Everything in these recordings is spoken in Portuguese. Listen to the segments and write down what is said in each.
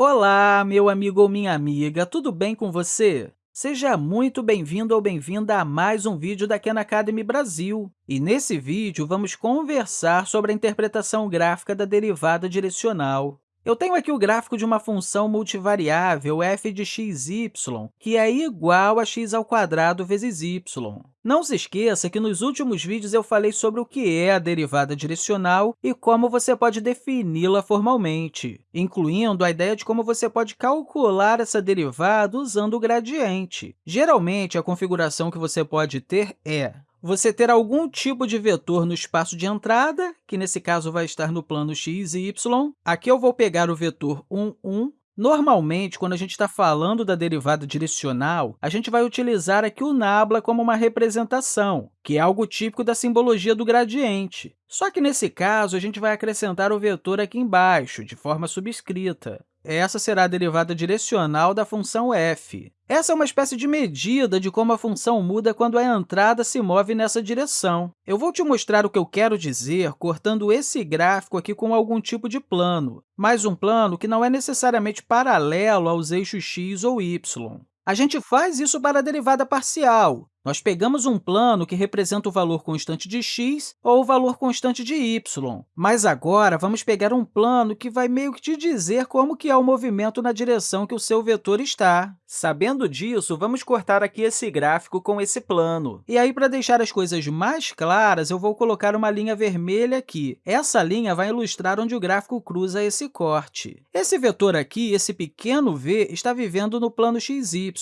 Olá, meu amigo ou minha amiga, tudo bem com você? Seja muito bem-vindo ou bem-vinda a mais um vídeo da Khan Academy Brasil. E nesse vídeo, vamos conversar sobre a interpretação gráfica da derivada direcional. Eu tenho aqui o gráfico de uma função multivariável f de x, y, que é igual a x ao quadrado vezes y. Não se esqueça que nos últimos vídeos eu falei sobre o que é a derivada direcional e como você pode defini-la formalmente, incluindo a ideia de como você pode calcular essa derivada usando o gradiente. Geralmente, a configuração que você pode ter é você ter algum tipo de vetor no espaço de entrada, que nesse caso vai estar no plano x e y. Aqui eu vou pegar o vetor 1, 1. Normalmente, quando a gente está falando da derivada direcional, a gente vai utilizar aqui o nabla como uma representação, que é algo típico da simbologia do gradiente. Só que, nesse caso, a gente vai acrescentar o vetor aqui embaixo, de forma subscrita. Essa será a derivada direcional da função f. Essa é uma espécie de medida de como a função muda quando a entrada se move nessa direção. Eu vou te mostrar o que eu quero dizer cortando esse gráfico aqui com algum tipo de plano, mas um plano que não é necessariamente paralelo aos eixos x ou y. A gente faz isso para a derivada parcial. Nós pegamos um plano que representa o valor constante de x ou o valor constante de y, mas agora vamos pegar um plano que vai meio que te dizer como que é o movimento na direção que o seu vetor está. Sabendo disso, vamos cortar aqui esse gráfico com esse plano. E aí, para deixar as coisas mais claras, eu vou colocar uma linha vermelha aqui. Essa linha vai ilustrar onde o gráfico cruza esse corte. Esse vetor aqui, esse pequeno v, está vivendo no plano xy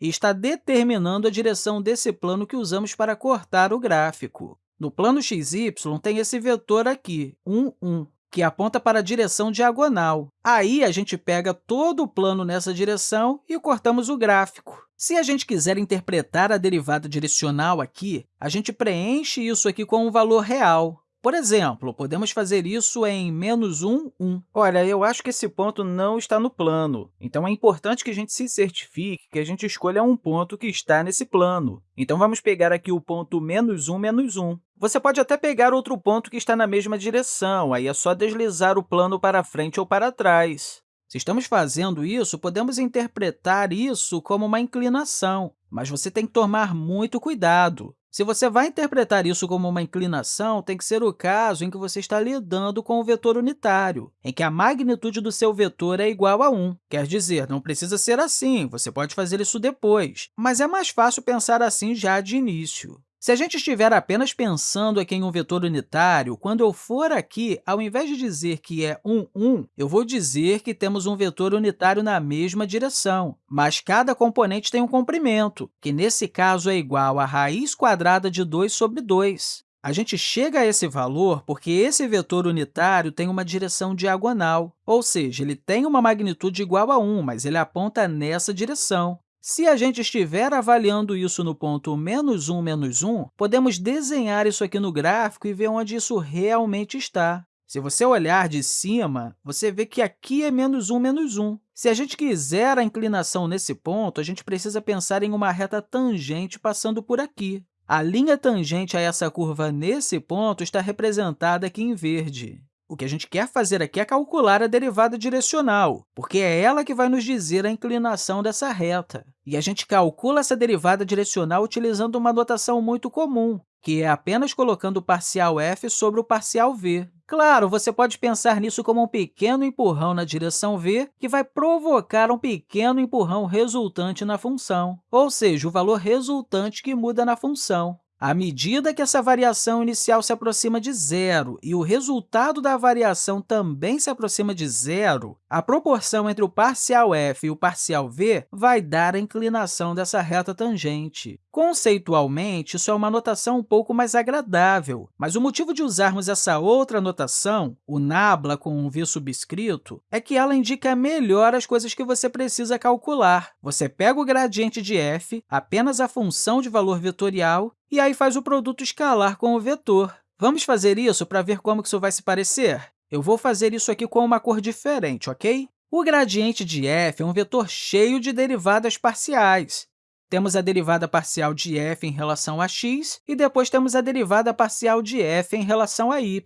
e está determinando a direção desse plano que usamos para cortar o gráfico. No plano xy, tem esse vetor aqui, 1, 1 que aponta para a direção diagonal. Aí, a gente pega todo o plano nessa direção e cortamos o gráfico. Se a gente quiser interpretar a derivada direcional aqui, a gente preenche isso aqui com um valor real. Por exemplo, podemos fazer isso em menos 1, 1. Olha, eu acho que esse ponto não está no plano, então é importante que a gente se certifique que a gente escolha um ponto que está nesse plano. Então, vamos pegar aqui o ponto menos 1, menos 1. Você pode até pegar outro ponto que está na mesma direção, aí é só deslizar o plano para frente ou para trás. Se estamos fazendo isso, podemos interpretar isso como uma inclinação, mas você tem que tomar muito cuidado. Se você vai interpretar isso como uma inclinação, tem que ser o caso em que você está lidando com o vetor unitário, em que a magnitude do seu vetor é igual a 1. Quer dizer, não precisa ser assim, você pode fazer isso depois, mas é mais fácil pensar assim já de início. Se a gente estiver apenas pensando aqui em um vetor unitário, quando eu for aqui, ao invés de dizer que é 1, 1, eu vou dizer que temos um vetor unitário na mesma direção, mas cada componente tem um comprimento, que nesse caso é igual a raiz quadrada de 2 sobre 2. A gente chega a esse valor porque esse vetor unitário tem uma direção diagonal, ou seja, ele tem uma magnitude igual a 1, mas ele aponta nessa direção. Se a gente estiver avaliando isso no ponto menos 1, menos 1, podemos desenhar isso aqui no gráfico e ver onde isso realmente está. Se você olhar de cima, você vê que aqui é menos 1, menos 1. Se a gente quiser a inclinação nesse ponto, a gente precisa pensar em uma reta tangente passando por aqui. A linha tangente a essa curva nesse ponto está representada aqui em verde. O que a gente quer fazer aqui é calcular a derivada direcional, porque é ela que vai nos dizer a inclinação dessa reta. E a gente calcula essa derivada direcional utilizando uma notação muito comum, que é apenas colocando o parcial f sobre o parcial v. Claro, você pode pensar nisso como um pequeno empurrão na direção v, que vai provocar um pequeno empurrão resultante na função, ou seja, o valor resultante que muda na função. À medida que essa variação inicial se aproxima de zero e o resultado da variação também se aproxima de zero, a proporção entre o parcial f e o parcial v vai dar a inclinação dessa reta tangente. Conceitualmente, isso é uma notação um pouco mais agradável, mas o motivo de usarmos essa outra notação, o nabla com um v subscrito, é que ela indica melhor as coisas que você precisa calcular. Você pega o gradiente de f, apenas a função de valor vetorial, e aí faz o produto escalar com o vetor. Vamos fazer isso para ver como isso vai se parecer? Eu vou fazer isso aqui com uma cor diferente, ok? O gradiente de f é um vetor cheio de derivadas parciais. Temos a derivada parcial de f em relação a x e depois temos a derivada parcial de f em relação a y.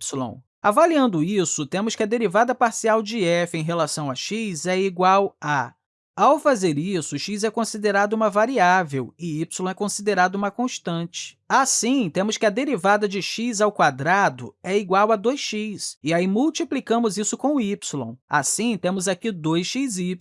Avaliando isso, temos que a derivada parcial de f em relação a x é igual a ao fazer isso, x é considerado uma variável e y é considerado uma constante. Assim, temos que a derivada de x ao quadrado é igual a 2x, e aí multiplicamos isso com y. Assim, temos aqui 2xy.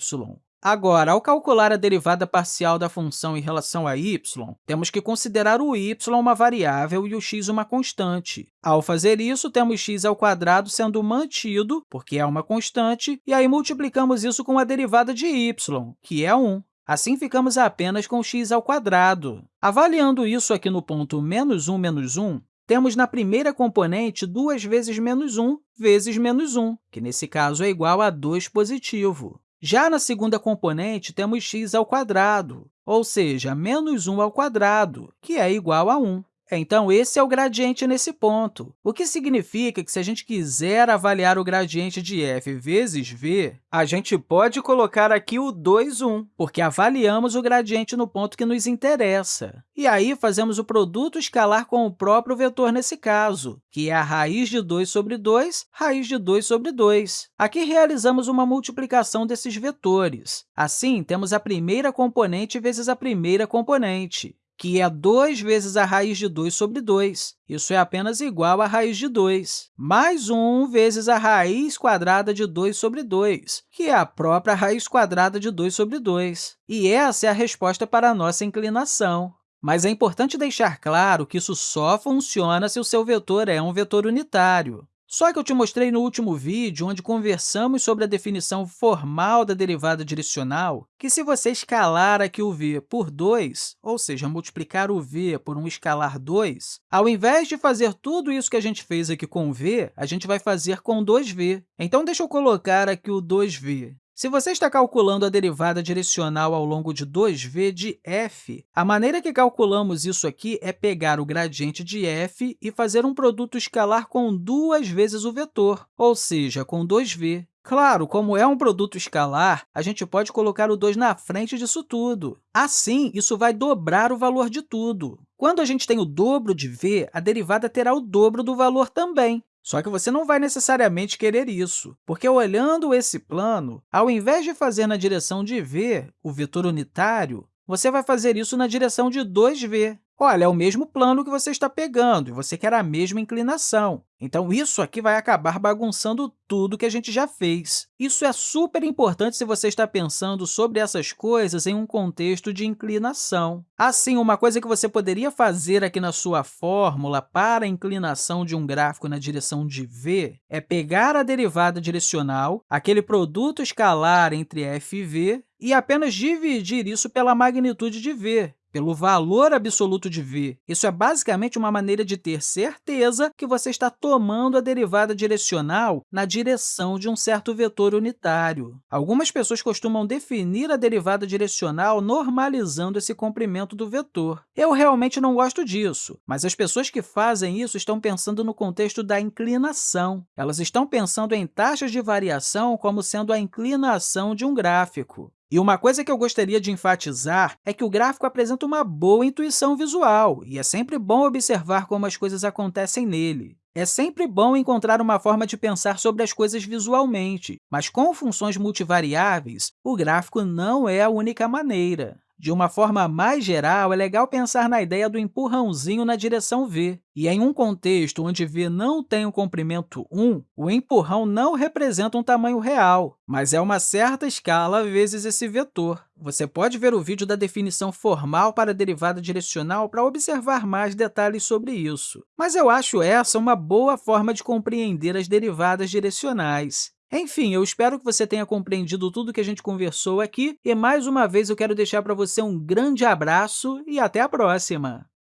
Agora, ao calcular a derivada parcial da função em relação a y, temos que considerar o y uma variável e o x uma constante. Ao fazer isso, temos x ao quadrado sendo mantido, porque é uma constante, e aí multiplicamos isso com a derivada de y, que é 1. Assim, ficamos apenas com x ao quadrado. Avaliando isso aqui no ponto menos 1, menos 1, temos na primeira componente 2 vezes menos 1 vezes menos 1, que nesse caso é igual a 2 positivo. Já na segunda componente, temos x ao quadrado, ou seja, menos 1 ao quadrado, que é igual a 1. Então, esse é o gradiente nesse ponto, o que significa que, se a gente quiser avaliar o gradiente de f vezes v, a gente pode colocar aqui o 2, 1, porque avaliamos o gradiente no ponto que nos interessa. E aí, fazemos o produto escalar com o próprio vetor nesse caso, que é a raiz de 2 sobre 2, raiz de 2 sobre 2. Aqui, realizamos uma multiplicação desses vetores. Assim, temos a primeira componente vezes a primeira componente que é 2 vezes a raiz de 2 sobre 2. Isso é apenas igual a raiz de 2, mais 1 vezes a raiz quadrada de 2 sobre 2, que é a própria raiz quadrada de 2 sobre 2. E essa é a resposta para a nossa inclinação. Mas é importante deixar claro que isso só funciona se o seu vetor é um vetor unitário. Só que eu te mostrei no último vídeo, onde conversamos sobre a definição formal da derivada direcional, que se você escalar aqui o v por 2, ou seja, multiplicar o v por um escalar 2, ao invés de fazer tudo isso que a gente fez aqui com v, a gente vai fazer com 2v. Então, deixa eu colocar aqui o 2v. Se você está calculando a derivada direcional ao longo de 2v de f, a maneira que calculamos isso aqui é pegar o gradiente de f e fazer um produto escalar com duas vezes o vetor, ou seja, com 2v. Claro, como é um produto escalar, a gente pode colocar o 2 na frente disso tudo. Assim, isso vai dobrar o valor de tudo. Quando a gente tem o dobro de v, a derivada terá o dobro do valor também. Só que você não vai necessariamente querer isso, porque olhando esse plano, ao invés de fazer na direção de v, o vetor unitário, você vai fazer isso na direção de 2v. Olha, é o mesmo plano que você está pegando e você quer a mesma inclinação. Então, isso aqui vai acabar bagunçando tudo que a gente já fez. Isso é super importante se você está pensando sobre essas coisas em um contexto de inclinação. Assim, uma coisa que você poderia fazer aqui na sua fórmula para a inclinação de um gráfico na direção de v é pegar a derivada direcional, aquele produto escalar entre f e v, e apenas dividir isso pela magnitude de v, pelo valor absoluto de v. Isso é basicamente uma maneira de ter certeza que você está tomando a derivada direcional na direção de um certo vetor unitário. Algumas pessoas costumam definir a derivada direcional normalizando esse comprimento do vetor. Eu realmente não gosto disso, mas as pessoas que fazem isso estão pensando no contexto da inclinação. Elas estão pensando em taxas de variação como sendo a inclinação de um gráfico. E uma coisa que eu gostaria de enfatizar é que o gráfico apresenta uma boa intuição visual, e é sempre bom observar como as coisas acontecem nele. É sempre bom encontrar uma forma de pensar sobre as coisas visualmente, mas com funções multivariáveis, o gráfico não é a única maneira. De uma forma mais geral, é legal pensar na ideia do empurrãozinho na direção v. E em um contexto onde v não tem o um comprimento 1, o empurrão não representa um tamanho real, mas é uma certa escala vezes esse vetor. Você pode ver o vídeo da definição formal para a derivada direcional para observar mais detalhes sobre isso. Mas eu acho essa uma boa forma de compreender as derivadas direcionais. Enfim, eu espero que você tenha compreendido tudo que a gente conversou aqui e, mais uma vez, eu quero deixar para você um grande abraço e até a próxima!